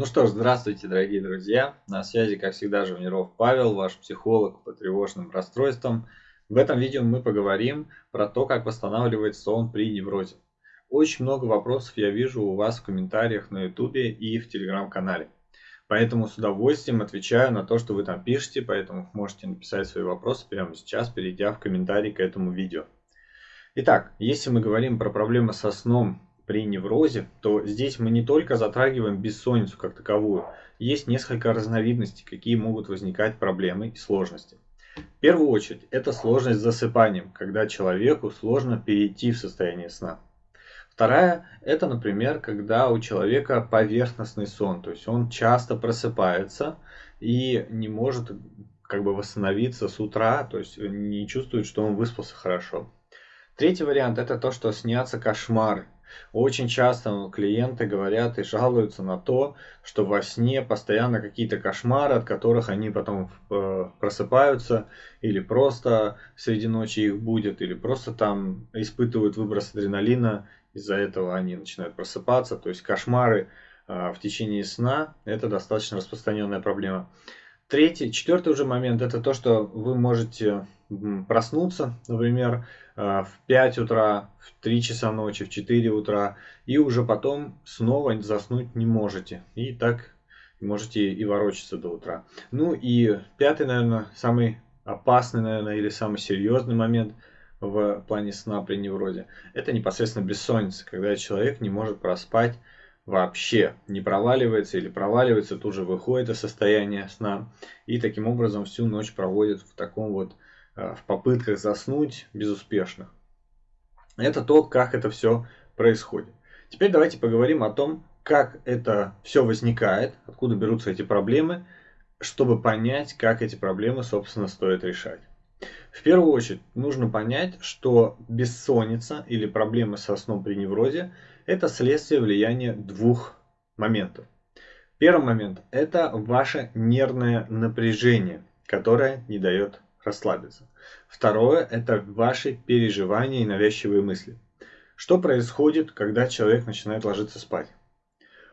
Ну что ж, здравствуйте, дорогие друзья. На связи, как всегда, Живниров Павел, ваш психолог по тревожным расстройствам. В этом видео мы поговорим про то, как восстанавливать сон при неврозе. Очень много вопросов я вижу у вас в комментариях на YouTube и в телеграм-канале. Поэтому с удовольствием отвечаю на то, что вы там пишете, поэтому можете написать свои вопросы прямо сейчас, перейдя в комментарий к этому видео. Итак, если мы говорим про проблемы со сном при неврозе, то здесь мы не только затрагиваем бессонницу как таковую, есть несколько разновидностей, какие могут возникать проблемы и сложности. В первую очередь, это сложность с засыпанием, когда человеку сложно перейти в состояние сна. Вторая, это, например, когда у человека поверхностный сон, то есть он часто просыпается и не может как бы восстановиться с утра, то есть не чувствует, что он выспался хорошо. Третий вариант это то, что снятся кошмары. Очень часто клиенты говорят и жалуются на то, что во сне постоянно какие-то кошмары, от которых они потом э, просыпаются, или просто среди ночи их будет, или просто там испытывают выброс адреналина, из-за этого они начинают просыпаться. То есть кошмары э, в течение сна – это достаточно распространенная проблема. Третий, четвертый уже момент – это то, что вы можете проснуться, например, э, в 5 утра, в 3 часа ночи, в 4 утра, и уже потом снова заснуть не можете. И так можете и ворочаться до утра. Ну и пятый, наверное, самый опасный, наверное, или самый серьезный момент в плане сна при неврозе, это непосредственно бессонница, когда человек не может проспать вообще не проваливается или проваливается, тут же выходит из состояния сна и таким образом всю ночь проводит в таком вот Э, в попытках заснуть безуспешных. Это то, как это все происходит. Теперь давайте поговорим о том, как это все возникает, откуда берутся эти проблемы, чтобы понять, как эти проблемы, собственно, стоит решать. В первую очередь нужно понять, что бессонница или проблемы со сном при неврозе – это следствие влияния двух моментов. Первый момент – это ваше нервное напряжение, которое не дает расслабиться. Второе – это ваши переживания и навязчивые мысли. Что происходит, когда человек начинает ложиться спать?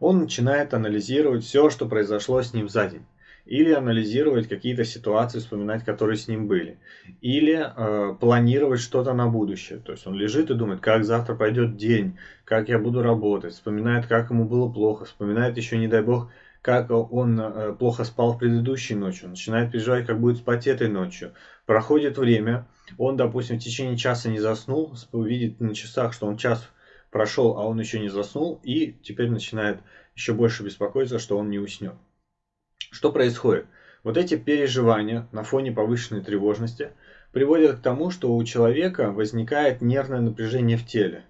Он начинает анализировать все, что произошло с ним за день. Или анализировать какие-то ситуации, вспоминать, которые с ним были. Или э, планировать что-то на будущее. То есть он лежит и думает, как завтра пройдет день, как я буду работать. Вспоминает, как ему было плохо. Вспоминает еще, не дай бог, как он э, плохо спал предыдущей ночью, начинает переживать, как будет спать этой ночью. Проходит время, он, допустим, в течение часа не заснул, видит на часах, что он час прошел, а он еще не заснул, и теперь начинает еще больше беспокоиться, что он не уснет. Что происходит? Вот эти переживания на фоне повышенной тревожности приводят к тому, что у человека возникает нервное напряжение в теле.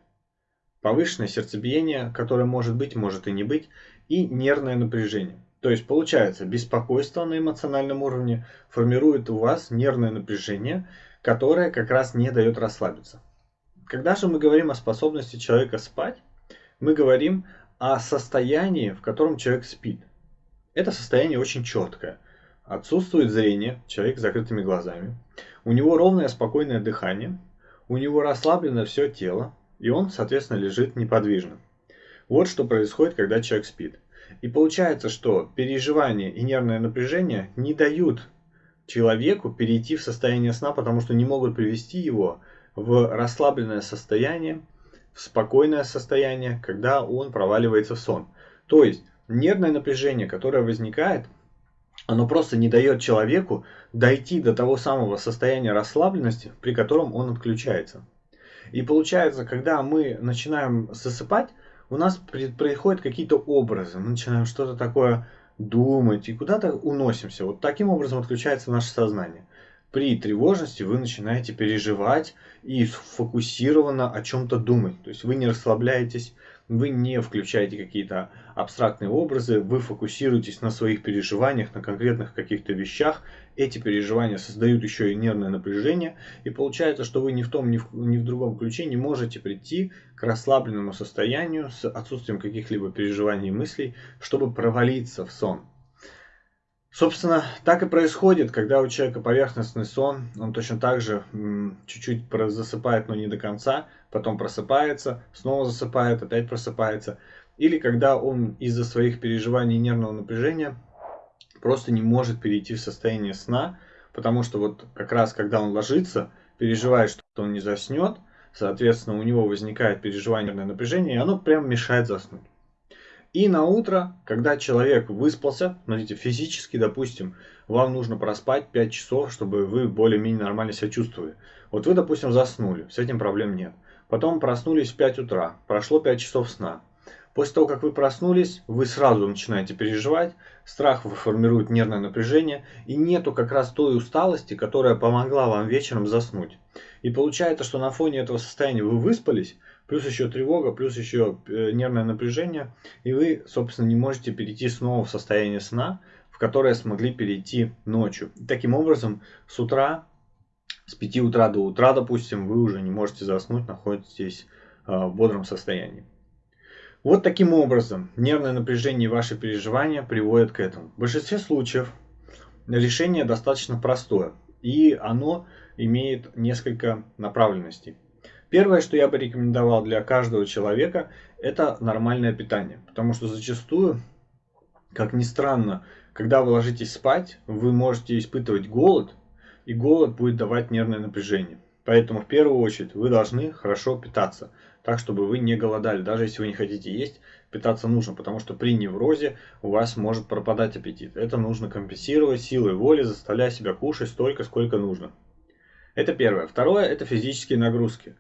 Повышенное сердцебиение, которое может быть, может и не быть, и нервное напряжение. То есть получается, беспокойство на эмоциональном уровне формирует у вас нервное напряжение, которое как раз не дает расслабиться. Когда же мы говорим о способности человека спать, мы говорим о состоянии, в котором человек спит. Это состояние очень четкое. Отсутствует зрение, человек с закрытыми глазами. У него ровное спокойное дыхание. У него расслаблено все тело. И он, соответственно, лежит неподвижно. Вот что происходит, когда человек спит. И получается, что переживание и нервное напряжение не дают человеку перейти в состояние сна, потому что не могут привести его в расслабленное состояние, в спокойное состояние, когда он проваливается в сон. То есть нервное напряжение, которое возникает, оно просто не дает человеку дойти до того самого состояния расслабленности, при котором он отключается. И получается, когда мы начинаем засыпать, у нас происходят какие-то образы, мы начинаем что-то такое думать и куда-то уносимся. Вот таким образом отключается наше сознание. При тревожности вы начинаете переживать и фокусированно о чем-то думать. То есть вы не расслабляетесь, вы не включаете какие-то абстрактные образы, вы фокусируетесь на своих переживаниях, на конкретных каких-то вещах. Эти переживания создают еще и нервное напряжение, и получается, что вы ни в том, ни в, ни в другом ключе не можете прийти к расслабленному состоянию с отсутствием каких-либо переживаний и мыслей, чтобы провалиться в сон. Собственно, так и происходит, когда у человека поверхностный сон, он точно так же чуть-чуть засыпает, но не до конца, потом просыпается, снова засыпает, опять просыпается. или когда он из-за своих переживаний нервного напряжения просто не может перейти в состояние сна, потому что вот как раз когда он ложится, переживает, что он не заснет, соответственно у него возникает переживание нервное напряжение, и оно прям мешает заснуть. И на утро, когда человек выспался, смотрите, физически, допустим, вам нужно проспать 5 часов, чтобы вы более-менее нормально себя чувствовали. Вот вы, допустим, заснули, с этим проблем нет. Потом проснулись в 5 утра, прошло 5 часов сна. После того, как вы проснулись, вы сразу начинаете переживать, страх формирует нервное напряжение, и нету как раз той усталости, которая помогла вам вечером заснуть. И получается, что на фоне этого состояния вы выспались, плюс еще тревога, плюс еще э, нервное напряжение, и вы, собственно, не можете перейти снова в состояние сна, в которое смогли перейти ночью. Таким образом, с утра, с 5 утра до утра, допустим, вы уже не можете заснуть, находитесь э, в бодром состоянии. Вот таким образом нервное напряжение и ваши переживания приводят к этому. В большинстве случаев решение достаточно простое, и оно имеет несколько направленностей. Первое, что я бы рекомендовал для каждого человека, это нормальное питание. Потому что зачастую, как ни странно, когда вы ложитесь спать, вы можете испытывать голод, и голод будет давать нервное напряжение. Поэтому в первую очередь вы должны хорошо питаться так, чтобы вы не голодали. Даже если вы не хотите есть, питаться нужно, потому что при неврозе у вас может пропадать аппетит. Это нужно компенсировать силой воли, заставляя себя кушать столько, сколько нужно. Это первое. Второе – это физические нагрузки.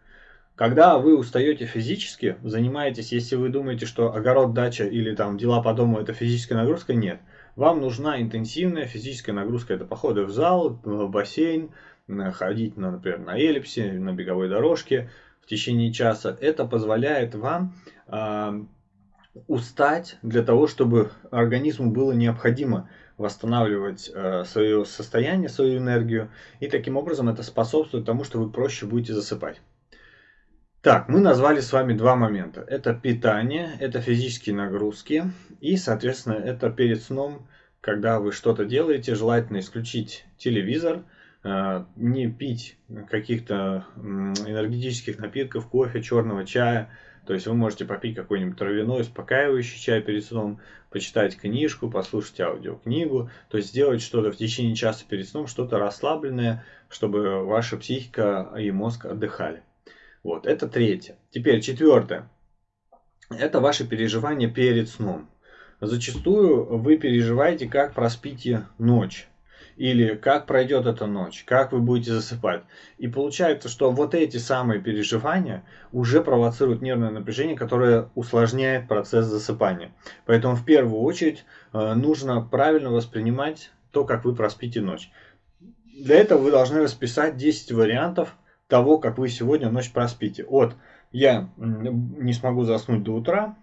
Когда вы устаете физически, занимаетесь, если вы думаете, что огород, дача или там дела по дому это физическая нагрузка, нет. Вам нужна интенсивная физическая нагрузка. Это походы в зал, в бассейн, ходить, например, на эллипсе, на беговой дорожке, в течение часа, это позволяет вам э, устать для того, чтобы организму было необходимо восстанавливать э, свое состояние, свою энергию. И таким образом это способствует тому, что вы проще будете засыпать. Так, мы назвали с вами два момента. Это питание, это физические нагрузки и, соответственно, это перед сном, когда вы что-то делаете, желательно исключить телевизор, Э, не пить каких-то энергетических напитков, кофе, черного чая. То есть вы можете попить какой-нибудь травяной, успокаивающий чай перед сном, почитать книжку, послушать аудиокнигу, то есть сделать что-то в течение часа перед сном, что-то расслабленное, чтобы ваша психика и мозг отдыхали. Вот, это третье. Теперь четвертое. Это ваши переживания перед сном. Зачастую вы переживаете, как проспите ночь или как пройдет эта ночь, как вы будете засыпать. И получается, что вот эти самые переживания уже провоцируют нервное напряжение, которое усложняет процесс засыпания. Поэтому в первую очередь э, нужно правильно воспринимать то, как вы проспите ночь. Для этого вы должны расписать 10 вариантов того, как вы сегодня ночь проспите. От я не смогу заснуть до утра,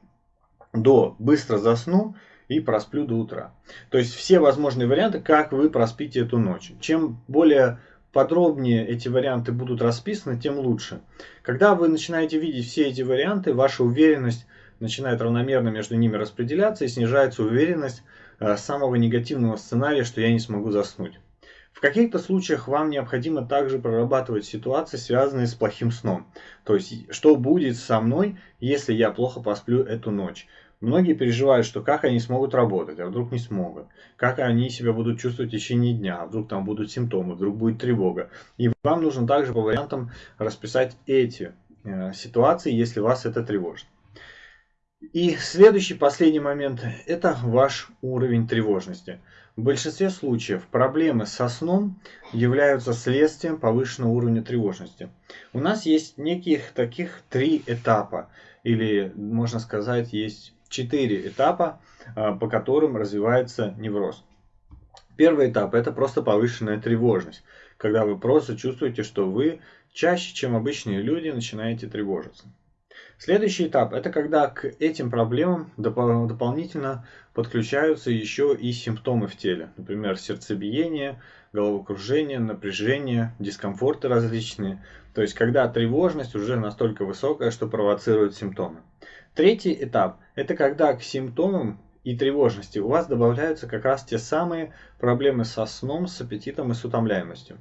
до быстро засну и просплю до утра. То есть все возможные варианты, как вы проспите эту ночь. Чем более подробнее эти варианты будут расписаны, тем лучше. Когда вы начинаете видеть все эти варианты, ваша уверенность начинает равномерно между ними распределяться и снижается уверенность э, самого негативного сценария, что я не смогу заснуть. В каких-то случаях вам необходимо также прорабатывать ситуации, связанные с плохим сном. То есть, что будет со мной, если я плохо посплю эту ночь. Многие переживают, что как они смогут работать, а вдруг не смогут. Как они себя будут чувствовать в течение дня, а вдруг там будут симптомы, вдруг будет тревога. И вам нужно также по вариантам расписать эти э, ситуации, если вас это тревожит. И следующий, последний момент, это ваш уровень тревожности. В большинстве случаев проблемы со сном являются следствием повышенного уровня тревожности. У нас есть неких таких три этапа, или можно сказать, есть четыре этапа, а, по которым развивается невроз. Первый этап – это просто повышенная тревожность, когда вы просто чувствуете, что вы чаще, чем обычные люди, начинаете тревожиться. Следующий этап – это когда к этим проблемам доп дополнительно подключаются еще и симптомы в теле. Например, сердцебиение, головокружение, напряжение, дискомфорты различные. То есть, когда тревожность уже настолько высокая, что провоцирует симптомы. Третий этап – это когда к симптомам и тревожности у вас добавляются как раз те самые проблемы со сном, с аппетитом и с утомляемостью.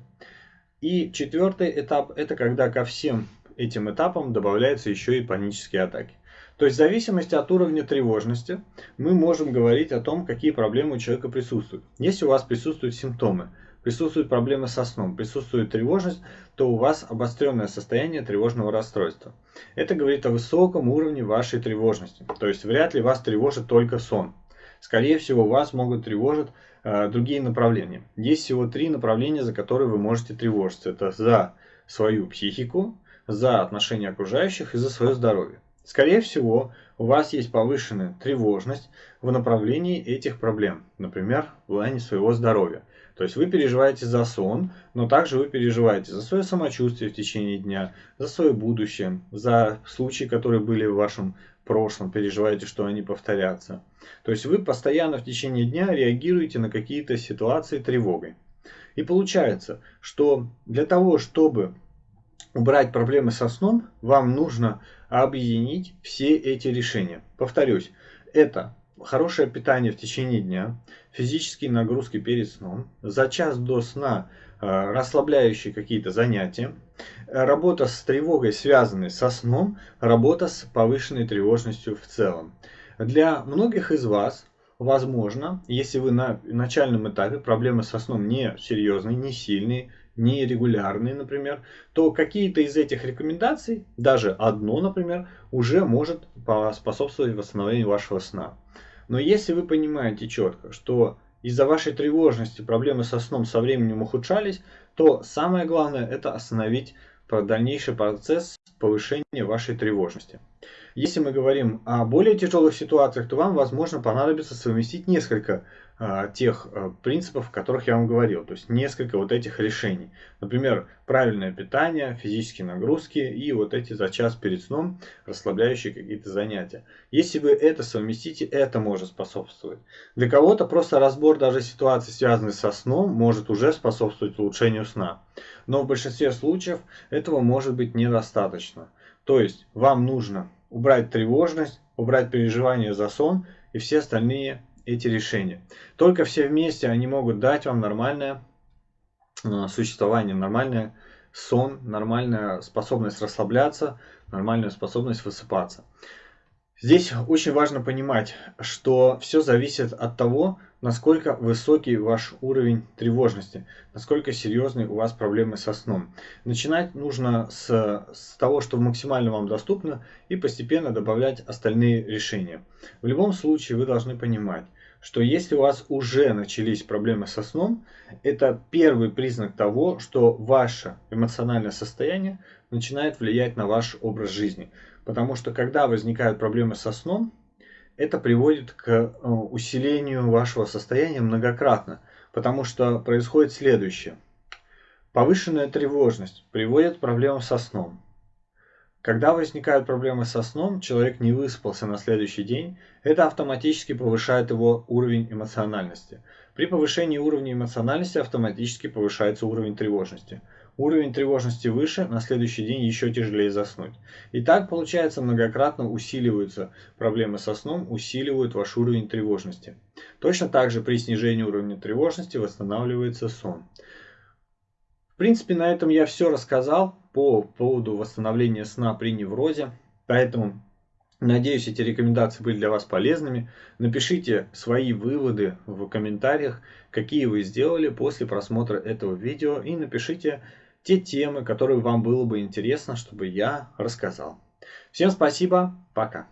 И четвертый этап – это когда ко всем этим этапам добавляются еще и панические атаки. То есть в зависимости от уровня тревожности мы можем говорить о том, какие проблемы у человека присутствуют. Если у вас присутствуют симптомы, присутствуют проблемы со сном, присутствует тревожность, то у вас обостренное состояние тревожного расстройства. Это говорит о высоком уровне вашей тревожности. То есть вряд ли вас тревожит только сон. Скорее всего, вас могут тревожить э, другие направления. Есть всего три направления, за которые вы можете тревожиться. Это за свою психику, за отношения окружающих и за свое здоровье. Скорее всего, у вас есть повышенная тревожность в направлении этих проблем, например, в плане своего здоровья. То есть вы переживаете за сон, но также вы переживаете за свое самочувствие в течение дня, за свое будущее, за случаи, которые были в вашем прошлом, переживаете, что они повторятся. То есть вы постоянно в течение дня реагируете на какие-то ситуации тревогой. И получается, что для того, чтобы убрать проблемы со сном, вам нужно объединить все эти решения. Повторюсь, это хорошее питание в течение дня, физические нагрузки перед сном, за час до сна э, расслабляющие какие-то занятия, работа с тревогой, связанной со сном, работа с повышенной тревожностью в целом. Для многих из вас возможно, если вы на начальном этапе проблемы со сном не серьезные, не сильные, нерегулярные, например, то какие-то из этих рекомендаций, даже одно, например, уже может способствовать восстановлению вашего сна. Но если вы понимаете четко, что из-за вашей тревожности проблемы со сном со временем ухудшались, то самое главное это остановить дальнейший процесс повышения вашей тревожности. Если мы говорим о более тяжелых ситуациях, то вам, возможно, понадобится совместить несколько тех а, принципов, о которых я вам говорил. То есть несколько вот этих решений. Например, правильное питание, физические нагрузки и вот эти за час перед сном расслабляющие какие-то занятия. Если вы это совместите, это может способствовать. Для кого-то просто разбор даже ситуаций, связанных со сном, может уже способствовать улучшению сна. Но в большинстве случаев этого может быть недостаточно. То есть вам нужно убрать тревожность, убрать переживания за сон и все остальные эти решения. Только все вместе они могут дать вам нормальное э, существование, нормальный сон, нормальная способность расслабляться, нормальная способность высыпаться. Здесь очень важно понимать, что все зависит от того, насколько высокий ваш уровень тревожности, насколько серьезные у вас проблемы со сном. Начинать нужно с, с того, что максимально вам доступно, и постепенно добавлять остальные решения. В любом случае вы должны понимать, что если у вас уже начались проблемы со сном, это первый признак того, что ваше эмоциональное состояние начинает влиять на ваш образ жизни. Потому что когда возникают проблемы со сном, это приводит к э, усилению вашего состояния многократно. Потому что происходит следующее. Повышенная тревожность приводит к проблемам со сном. Когда возникают проблемы со сном, человек не выспался на следующий день, это автоматически повышает его уровень эмоциональности. При повышении уровня эмоциональности автоматически повышается уровень тревожности. Уровень тревожности выше, на следующий день еще тяжелее заснуть. И так получается многократно усиливаются проблемы со сном, усиливают ваш уровень тревожности. Точно так же при снижении уровня тревожности восстанавливается сон. Принципе, на этом я все рассказал по поводу восстановления сна при неврозе. Поэтому Надеюсь, эти рекомендации были для вас полезными. Напишите свои выводы в комментариях, какие вы сделали после просмотра этого видео. И напишите те темы, которые вам было бы интересно, чтобы я рассказал. Всем спасибо, пока.